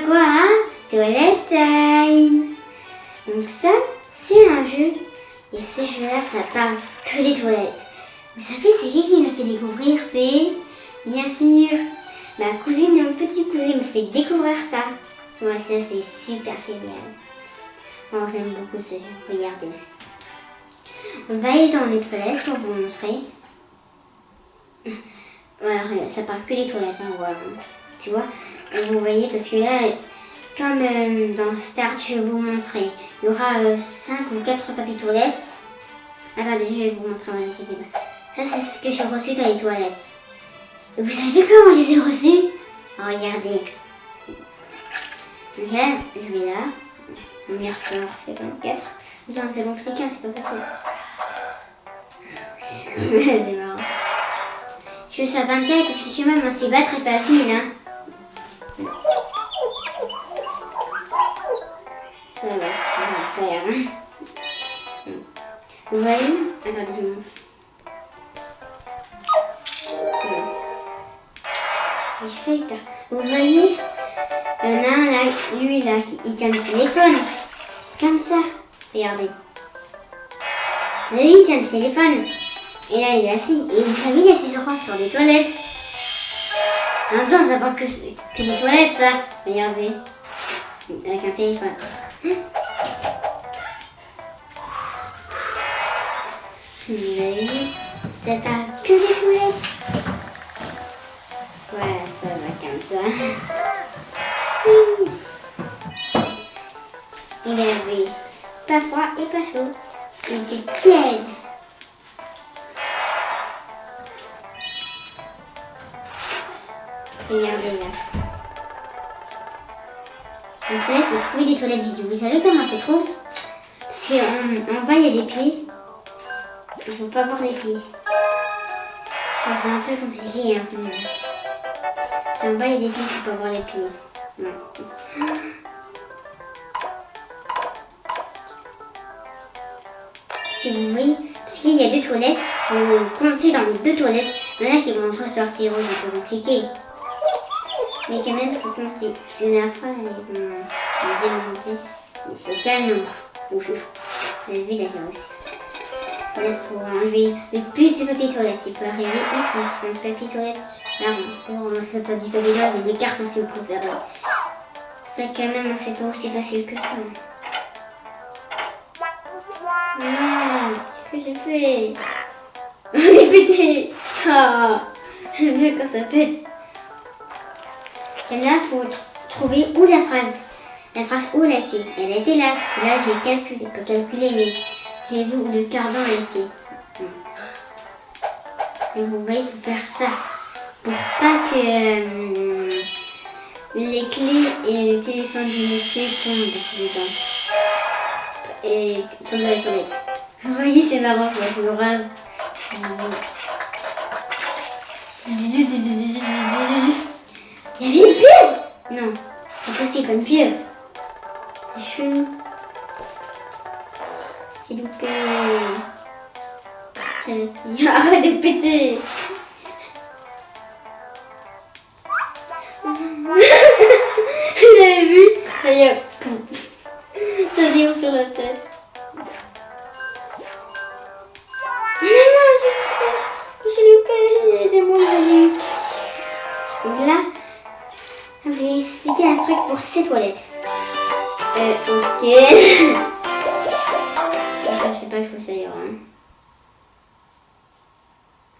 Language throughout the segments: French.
quoi hein? Toilette time Donc ça, c'est un jeu. Et ce jeu-là, ça parle que des toilettes. Vous savez, c'est qui qui m'a fait découvrir C'est, bien sûr, ma cousine et mon petit cousin me fait découvrir ça. Moi, ça, c'est super génial. Moi, j'aime beaucoup ce jeu. Regardez. On va aller dans les toilettes pour vous montrer. Voilà, ça parle que des toilettes, hein. Tu vois? Vous voyez, parce que là, comme euh, dans Start, je vais vous montrer. Il y aura 5 ou 4 papiers toilettes. Attendez, je vais vous montrer, ne inquiétez pas. Ça, c'est ce que j'ai reçu dans les toilettes. Et vous savez comment je les ai reçus? Regardez. Donc là, je vais là. On y ressort, c'est 24. Putain, c'est compliqué, c'est pas facile. c'est marrant. Je suis à 24 parce que quand même, c'est pas très facile. Hein. Ça va, ça va, ça. Hein. Vous voyez Attendez, je vous montre. Il fait peur. Vous voyez Il y en a un là, lui là, il tient le téléphone. Comme ça. Regardez. Voyez, il tient le téléphone. Et là, il est assis. Et vous savez, il est assis sur quoi Sur des toilettes. En même temps, ça parle que, que des toilettes, ça. Regardez. Avec un téléphone. Ça parle que des toilettes. Voilà, ça va comme ça. Il oui. Pas froid et pas chaud. Il est tiède. Regardez là. En fait, il faut trouver des toilettes vides. Vous savez comment se trouve Parce qu'en en bas, il y a des pieds. Il ne faut pas voir les pieds. C'est un peu compliqué. Hein. Parce qu'en bas, il y a des pieds, il ne faut pas voir les pieds. Non. Si vous voyez, parce qu'il y a deux toilettes, il faut compter dans les deux toilettes. Il y en a qui vont ressortir, c'est peu compliqué. Mais quand même, faut compter. C'est après, ils vont dire c'est quel nombre Vous avez vu la aussi. Là, pour enlever le plus de papier toilette, il peut arriver ici. Le papier toilette, là, on peut pas du papier toilette, mais les cartons si vous préférez. Ça, quand même, c'est pas aussi facile que ça. Non, qu'est-ce que j'ai fait? J'ai pété Ah J'aime bien quand ça pète. Et là, il faut trouver où la phrase. La phrase où elle était. Elle était là. Là, j'ai calculé. Pas calculé, mais j'ai vu où le cardan était. Et vous voyez, il faut faire ça. Pour pas que euh, les clés et le téléphone du monsieur tombent dedans. Et tombent dans les. Vous voyez, c'est marrant, ça, je me rase. Il y avait possible, pas une pieuvre. C'est loupé. Arrête de péter Vous avez vu Ça y est, sur la tête. Pour ces toilettes. Euh, ok. Je sais pas, je ça ira. Hein.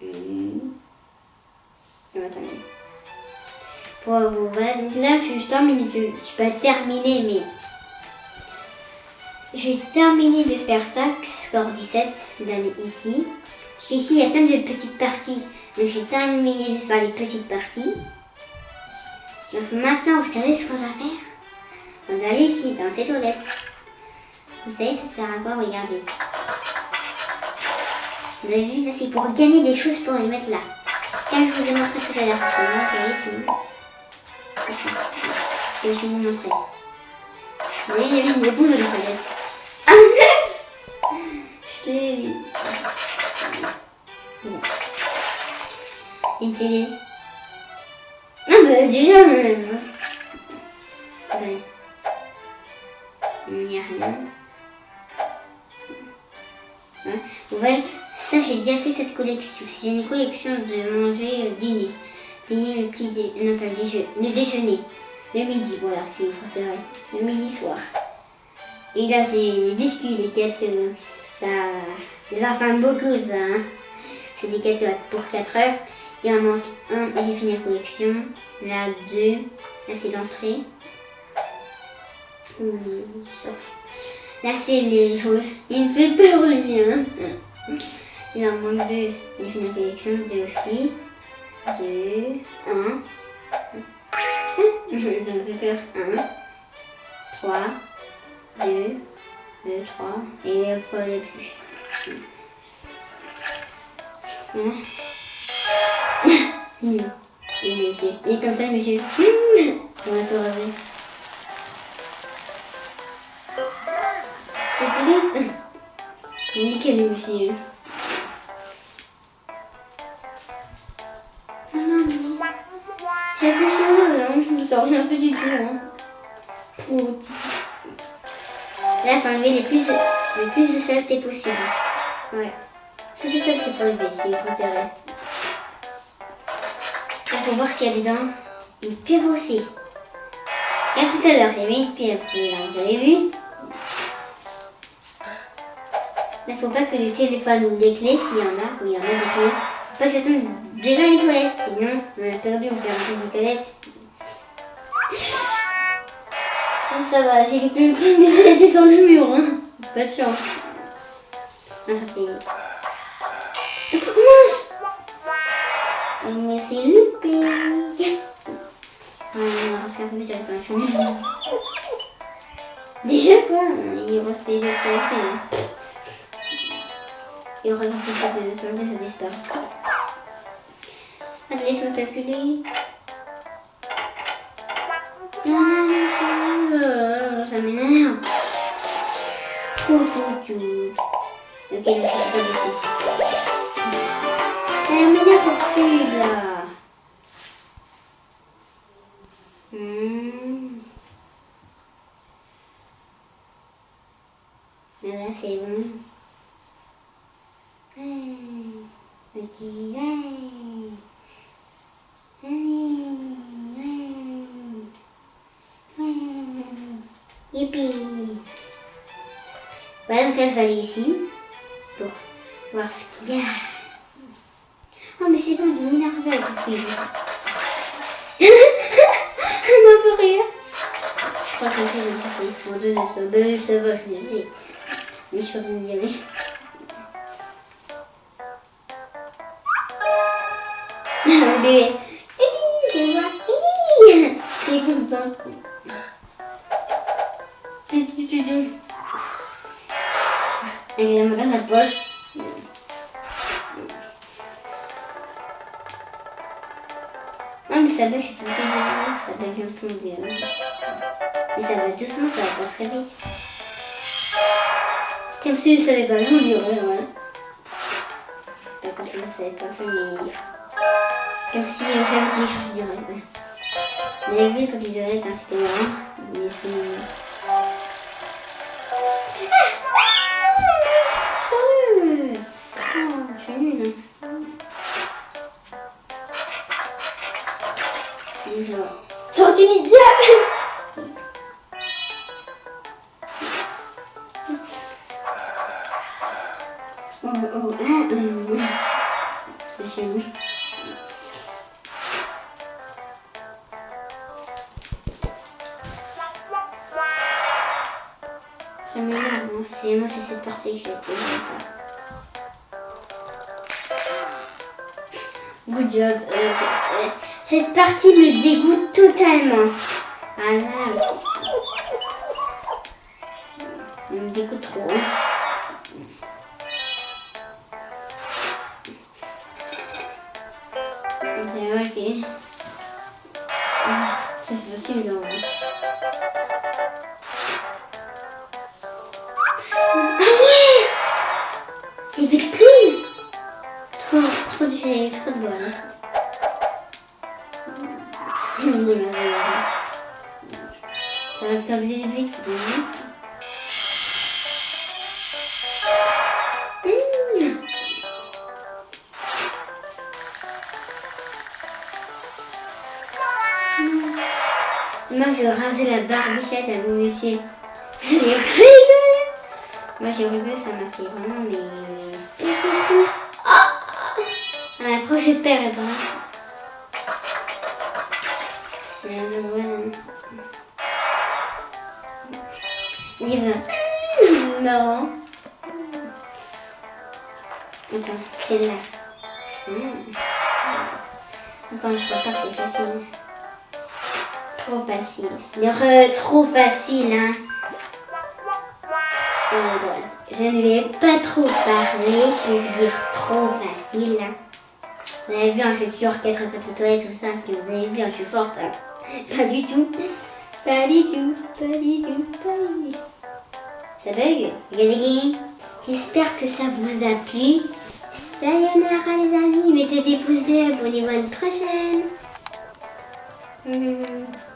Mmh. Attendez. Pour vous là, je suis terminée. Je, je suis pas terminée, mais j'ai terminé de faire ça, score 17, d'aller ici. Parce qu'ici, il y a plein de petites parties. Donc, j'ai terminé de faire les petites parties. Donc, maintenant, vous savez ce qu'on va faire? On va aller ici, dans ces toilettes. Vous savez, ça sert à quoi Regardez. Vous avez vu, ça c'est pour gagner des choses pour les mettre là. Comme je vous ai montré tout à l'heure. Je vais vous montrer. Vous voyez, il y a une éponge dans les toilettes. Ah, Je l'ai Bon. Une télé. Ah bah déjà, euh, Hein, Vous voyez, ça j'ai déjà fait cette collection. C'est une collection de manger euh, dîner. Dîner, le petit dé... non pas le déjeuner, le déjeuner. Le midi, voilà, si vous préférez. Le midi soir. Et là c'est les biscuits, les gâteaux. Ça, les enfants beaucoup ça. hein. C'est des gâteaux pour 4 heures. Il en manque un, j'ai fini la collection. Là, deux. Là, c'est l'entrée. Là, c'est les jouets. Il me fait peur, lui. Hein. Il en manque deux. J'ai fini la collection. Deux aussi. Deux. Un. Ça me fait peur. Un. Trois. Deux. Deux, trois. Et après, a plus. Hein. Il est, il est comme ça, monsieur. On va tout tout Nickel, aussi. Ah non, mais... J'ai plus chaud, hein. Je me sens rien plus du tout. Hein. Prout. Là, il faut enlever les plus, le plus de saleté possible. Ouais. Tout ça, c'est pour enlever, préférez. Là, pour voir s'il y a dedans une pieuvre aussi. Et tout à l'heure, il y avait une pieuvre. Là, vous avez vu? Là, faut pas que le téléphone ou les clés, s'il y en a, ou il y en a des clés, faut pas que ça tombe déjà les toilettes. Sinon, on a perdu, on perd les toilettes. Ça va, j'ai les plus mais ça a été sur le mur. Hein. Pas de chance. Ah, ça Ah, reste peu plus avec un chemin. Déjà quoi Il restait de saleté. Hein. Il reste un peu de saleté, ça disparaît. Allez. Non, non, non, ça, m'énerve. Ok, je sais pas. Là. Hmm. Mais là, c'est bon. Ouais. Ok. Voilà, donc je vais aller ici pour voir ce qu'il y a. Oh, est énervé avec film. On peut rire. Je crois que c'est le parfait. Bon, deux de ça. Ben, ça va, je le sais. Mais je suis pas bien d'y aller. Le bébé. C'est. Il est content. Ah, mais ça bug, c'est tout le temps ça bug un peu, on dirait. Mais ça va doucement, ça va pas très vite. Comme si je savais pas, je vous dirais, ouais. Comme si je savais pas, mais... Comme si j'avais dit, je vous dirais, ouais. Mais oui, quand ils auraient, hein, c'était marrant. Mais c'est... Oh, oh, c'est moi c'est cette partie que je ne pas. Good job. Euh, cette partie me dégoûte totalement. Ah là. Me dégoûte trop. Ok, ok. C'est possible, non. Ah ouais Il le clown Trop, trop trop de bol. t'es obligé de vite Moi, je vais raser la barbichette à vous, monsieur. Vous avez rigolé Moi, j'ai rigolé, ça m'a fait vraiment mais... Oh ah, À la prochaine paire, vraiment. Il est marrant. Attends, c'est là. Mmh. Attends, je crois pas c'est facile. Trop facile. Trop facile, hein. Euh, je ne vais pas trop parler pour dire trop facile. Hein. Vous avez vu, hein, je fais toujours 4 de toilettes ou 5. Vous avez vu, hein, je suis forte. Hein. Pas du tout. Pas du tout. Pas du tout. Pas du tout. Ça bug. J'espère que ça vous a plu. Sayonara les amis. Mettez des pouces bleus. Abonnez-vous à une prochaine. Mmh.